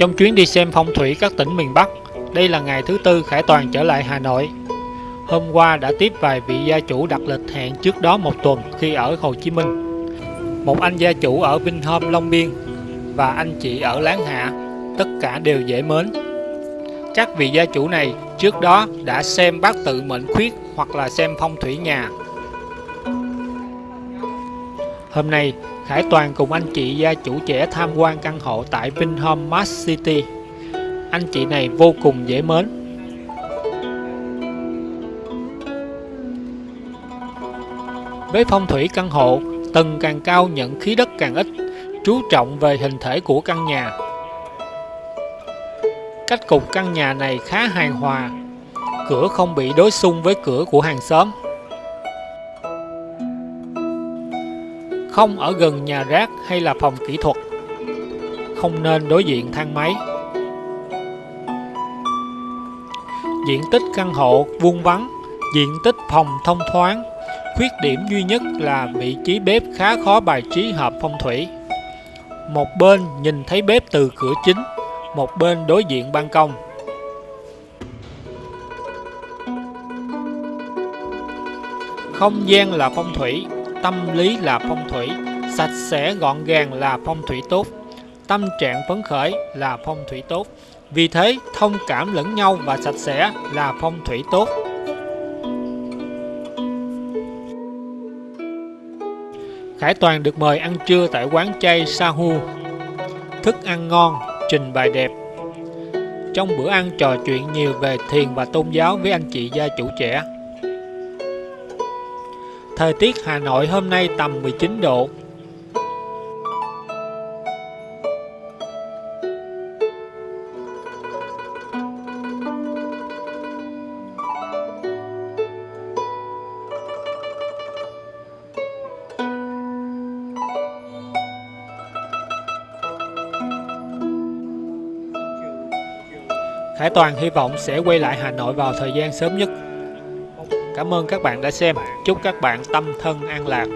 Trong chuyến đi xem phong thủy các tỉnh miền Bắc, đây là ngày thứ tư Khải Toàn trở lại Hà Nội. Hôm qua đã tiếp vài vị gia chủ đặt lịch hẹn trước đó một tuần khi ở Hồ Chí Minh. Một anh gia chủ ở Vinhome Long Biên và anh chị ở Láng Hạ, tất cả đều dễ mến. Các vị gia chủ này trước đó đã xem bát tự mệnh khuyết hoặc là xem phong thủy nhà. Hôm nay, Hải Toàn cùng anh chị gia chủ trẻ tham quan căn hộ tại Vinhome Mart City. Anh chị này vô cùng dễ mến. Với phong thủy căn hộ, tầng càng cao nhận khí đất càng ít, chú trọng về hình thể của căn nhà. Cách cục căn nhà này khá hài hòa, cửa không bị đối xung với cửa của hàng xóm. Không ở gần nhà rác hay là phòng kỹ thuật. Không nên đối diện thang máy. Diện tích căn hộ vuông vắn, diện tích phòng thông thoáng. Khuyết điểm duy nhất là vị trí bếp khá khó bài trí hợp phong thủy. Một bên nhìn thấy bếp từ cửa chính, một bên đối diện ban công. Không gian là phong thủy, tâm lý là phong thủy, sạch sẽ gọn gàng là phong thủy tốt, tâm trạng phấn khởi là phong thủy tốt. Vì thế, thông cảm lẫn nhau và sạch sẽ là phong thủy tốt. Khải Toàn được mời ăn trưa tại quán chay Sahu. Thức ăn ngon, trình bày đẹp. Trong bữa ăn trò chuyện nhiều về thiền và tôn giáo với anh chị gia chủ trẻ. Thời tiết Hà Nội hôm nay tầm 19 độ. Khải Toàn hy vọng sẽ quay lại Hà Nội vào thời gian sớm nhất. Cảm ơn các bạn đã xem. Chúc các bạn tâm thân an lạc.